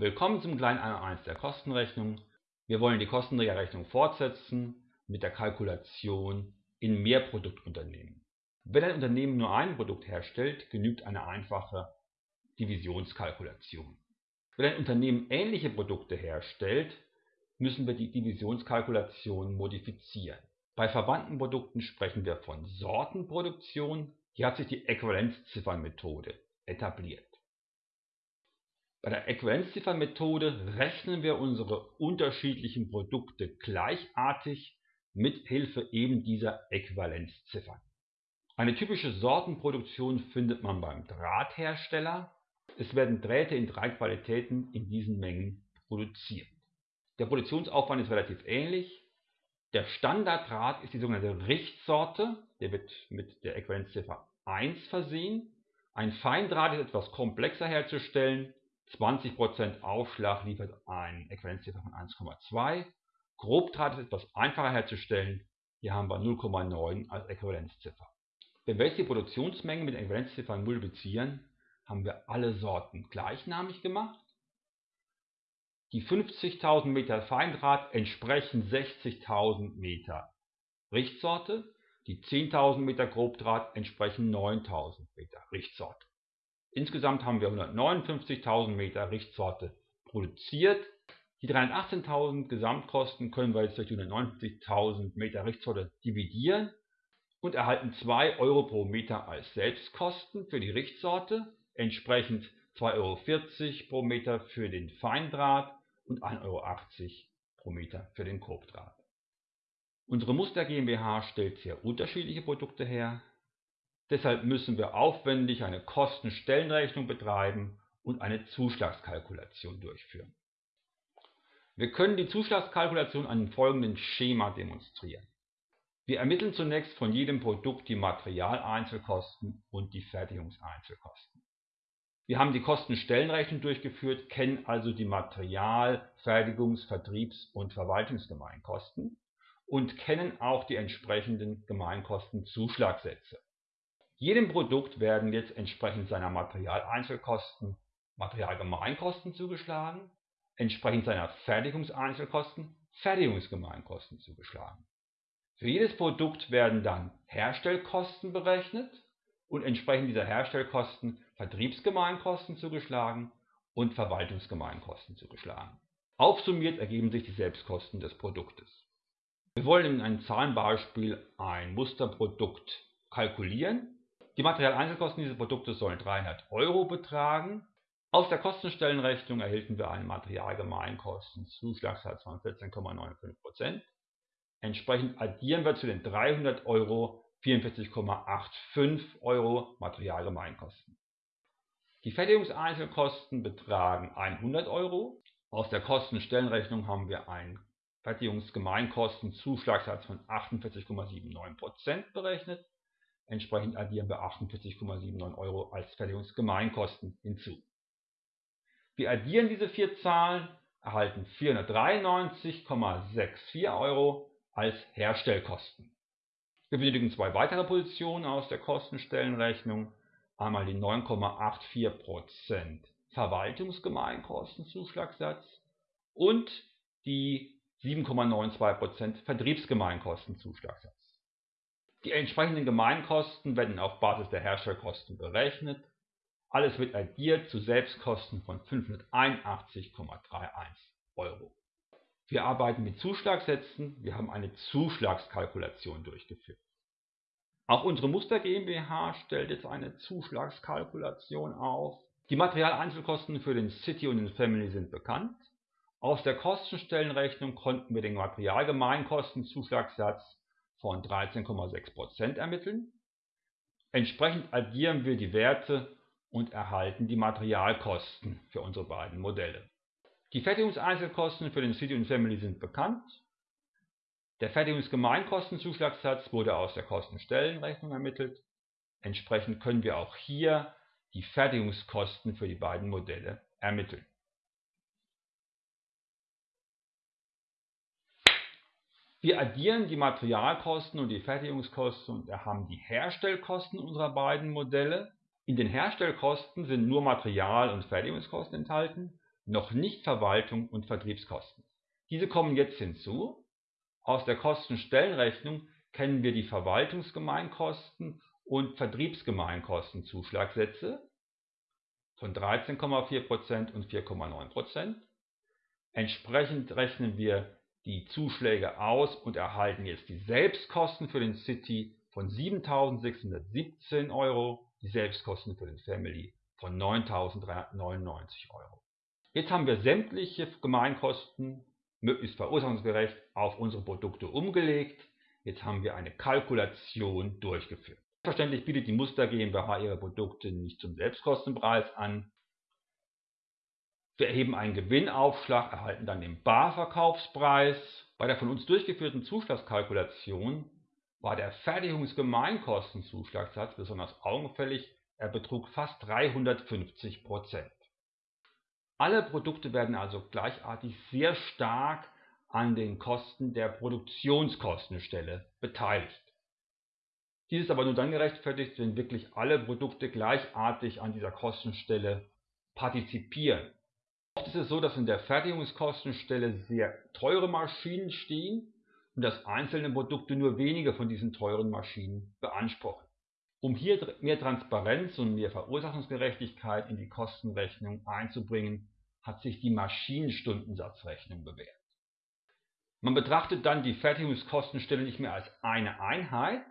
Willkommen zum kleinen 1 der Kostenrechnung. Wir wollen die Kostenträgerrechnung fortsetzen mit der Kalkulation in Mehrproduktunternehmen. Wenn ein Unternehmen nur ein Produkt herstellt, genügt eine einfache Divisionskalkulation. Wenn ein Unternehmen ähnliche Produkte herstellt, müssen wir die Divisionskalkulation modifizieren. Bei verwandten Produkten sprechen wir von Sortenproduktion. Hier hat sich die Äquivalenzziffernmethode etabliert. Bei der Äquivalenzziffernmethode rechnen wir unsere unterschiedlichen Produkte gleichartig mit Hilfe eben dieser Äquivalenzziffern. Eine typische Sortenproduktion findet man beim Drahthersteller. Es werden Drähte in drei Qualitäten in diesen Mengen produziert. Der Produktionsaufwand ist relativ ähnlich. Der Standarddraht ist die sogenannte Richtsorte, der wird mit der Äquivalenzziffer 1 versehen. Ein Feindraht ist etwas komplexer herzustellen, 20% Aufschlag liefert eine Äquivalenzziffer von 1,2. Grobdraht ist etwas einfacher herzustellen, hier haben wir 0,9 als Äquivalenzziffer. Wenn wir jetzt die Produktionsmengen mit Äquivalenzziffern multiplizieren, haben wir alle Sorten gleichnamig gemacht. Die 50.000 Meter Feindraht entsprechen 60.000 Meter Richtsorte, die 10.000 Meter Grobdraht entsprechen 9.000 Meter Richtsorte. Insgesamt haben wir 159.000 Meter Richtsorte produziert. Die 318.000 Gesamtkosten können wir jetzt durch die 159.000 Meter Richtsorte dividieren und erhalten 2 Euro pro Meter als Selbstkosten für die Richtsorte, entsprechend 2,40 Euro pro Meter für den Feindraht und 1,80 Euro pro Meter für den Grobdraht. Unsere Muster GmbH stellt sehr unterschiedliche Produkte her. Deshalb müssen wir aufwendig eine Kostenstellenrechnung betreiben und eine Zuschlagskalkulation durchführen. Wir können die Zuschlagskalkulation an dem folgenden Schema demonstrieren. Wir ermitteln zunächst von jedem Produkt die Materialeinzelkosten und die Fertigungseinzelkosten. Wir haben die Kostenstellenrechnung durchgeführt, kennen also die Material-, Fertigungs-, Vertriebs- und Verwaltungsgemeinkosten und kennen auch die entsprechenden Gemeinkostenzuschlagsätze. Jedem Produkt werden jetzt entsprechend seiner Materialeinzelkosten Materialgemeinkosten zugeschlagen, entsprechend seiner Fertigungseinzelkosten Fertigungsgemeinkosten zugeschlagen. Für jedes Produkt werden dann Herstellkosten berechnet und entsprechend dieser Herstellkosten Vertriebsgemeinkosten zugeschlagen und Verwaltungsgemeinkosten zugeschlagen. Aufsummiert ergeben sich die Selbstkosten des Produktes. Wir wollen in einem Zahlenbeispiel ein Musterprodukt kalkulieren die Materialeinzelkosten dieses Produktes sollen 300 Euro betragen. Aus der Kostenstellenrechnung erhielten wir einen Materialgemeinkostenzuschlagssatz von 14,95%. Entsprechend addieren wir zu den 300 Euro 44,85 Euro Materialgemeinkosten. Die Fertigungseinzelkosten betragen 100 Euro. Aus der Kostenstellenrechnung haben wir einen Fertigungsgemeinkostenzuschlagssatz von 48,79% berechnet. Entsprechend addieren wir 48,79 Euro als Fertigungsgemeinkosten hinzu. Wir addieren diese vier Zahlen, erhalten 493,64 Euro als Herstellkosten. Wir benötigen zwei weitere Positionen aus der Kostenstellenrechnung. Einmal die 9,84% Verwaltungsgemeinkostenzuschlagssatz und die 7,92% Vertriebsgemeinkostenzuschlagssatz. Die entsprechenden Gemeinkosten werden auf Basis der Herstellkosten berechnet. Alles wird addiert zu Selbstkosten von 581,31 Euro. Wir arbeiten mit Zuschlagsätzen, wir haben eine Zuschlagskalkulation durchgeführt. Auch unsere Muster GmbH stellt jetzt eine Zuschlagskalkulation auf. Die Materialeinzelkosten für den City und den Family sind bekannt. Aus der Kostenstellenrechnung konnten wir den Materialgemeinkostenzuschlagssatz von 13,6% ermitteln. Entsprechend addieren wir die Werte und erhalten die Materialkosten für unsere beiden Modelle. Die Fertigungseinzelkosten für den City und Family sind bekannt. Der Fertigungsgemeinkostenzuschlagssatz wurde aus der Kostenstellenrechnung ermittelt. Entsprechend können wir auch hier die Fertigungskosten für die beiden Modelle ermitteln. Wir addieren die Materialkosten und die Fertigungskosten und haben die Herstellkosten unserer beiden Modelle. In den Herstellkosten sind nur Material- und Fertigungskosten enthalten. noch nicht Verwaltung und Vertriebskosten. Diese kommen jetzt hinzu. Aus der Kostenstellenrechnung kennen wir die Verwaltungsgemeinkosten und Vertriebsgemeinkostenzuschlagsätze von 13,4% und 4,9%. Entsprechend rechnen wir die Zuschläge aus und erhalten jetzt die Selbstkosten für den City von 7.617 Euro, die Selbstkosten für den Family von 9.399 Euro. Jetzt haben wir sämtliche Gemeinkosten möglichst verursachungsgerecht auf unsere Produkte umgelegt. Jetzt haben wir eine Kalkulation durchgeführt. Selbstverständlich bietet die Muster GmbH ihre Produkte nicht zum Selbstkostenpreis an. Wir erheben einen Gewinnaufschlag, erhalten dann den Barverkaufspreis. Bei der von uns durchgeführten Zuschlagskalkulation war der Fertigungsgemeinkostenzuschlagssatz besonders augenfällig, er betrug fast 350 Prozent. Alle Produkte werden also gleichartig sehr stark an den Kosten der Produktionskostenstelle beteiligt. Dies ist aber nur dann gerechtfertigt, wenn wirklich alle Produkte gleichartig an dieser Kostenstelle partizipieren. Oft ist es so, dass in der Fertigungskostenstelle sehr teure Maschinen stehen und dass einzelne Produkte nur wenige von diesen teuren Maschinen beanspruchen. Um hier mehr Transparenz und mehr Verursachungsgerechtigkeit in die Kostenrechnung einzubringen, hat sich die Maschinenstundensatzrechnung bewährt. Man betrachtet dann die Fertigungskostenstelle nicht mehr als eine Einheit,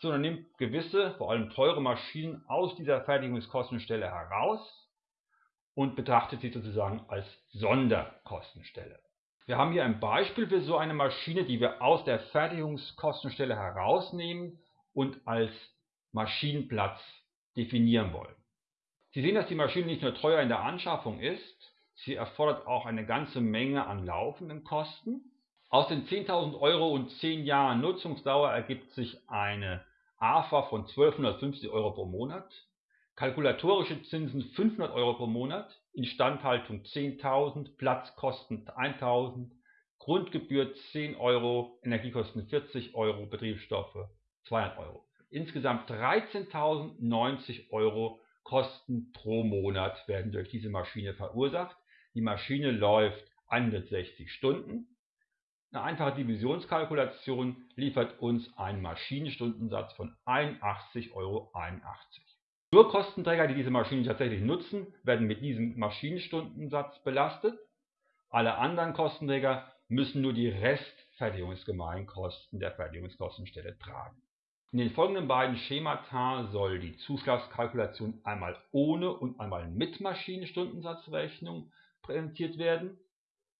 sondern nimmt gewisse, vor allem teure Maschinen aus dieser Fertigungskostenstelle heraus und betrachtet sie sozusagen als Sonderkostenstelle. Wir haben hier ein Beispiel für so eine Maschine, die wir aus der Fertigungskostenstelle herausnehmen und als Maschinenplatz definieren wollen. Sie sehen, dass die Maschine nicht nur teuer in der Anschaffung ist, sie erfordert auch eine ganze Menge an laufenden Kosten. Aus den 10.000 Euro und 10 Jahren Nutzungsdauer ergibt sich eine AFA von 1250 Euro pro Monat Kalkulatorische Zinsen 500 Euro pro Monat, Instandhaltung 10.000, Platzkosten 1.000, Grundgebühr 10 Euro, Energiekosten 40 Euro, Betriebsstoffe 200 Euro. Insgesamt 13.090 Euro Kosten pro Monat werden durch diese Maschine verursacht. Die Maschine läuft 160 Stunden. Eine einfache Divisionskalkulation liefert uns einen Maschinenstundensatz von 81,81 Euro. Nur Kostenträger, die diese Maschine tatsächlich nutzen, werden mit diesem Maschinenstundensatz belastet. Alle anderen Kostenträger müssen nur die Restfertigungsgemeinkosten der Fertigungskostenstelle tragen. In den folgenden beiden Schemata soll die Zuschlagskalkulation einmal ohne und einmal mit Maschinenstundensatzrechnung präsentiert werden.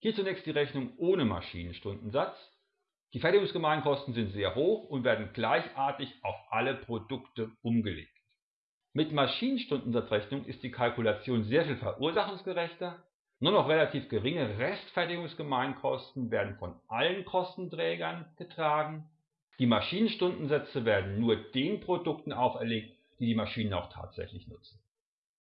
Hier zunächst die Rechnung ohne Maschinenstundensatz. Die Fertigungsgemeinkosten sind sehr hoch und werden gleichartig auf alle Produkte umgelegt. Mit Maschinenstundensatzrechnung ist die Kalkulation sehr viel verursachungsgerechter, nur noch relativ geringe Restfertigungsgemeinkosten werden von allen Kostenträgern getragen, die Maschinenstundensätze werden nur den Produkten auferlegt, die die Maschinen auch tatsächlich nutzen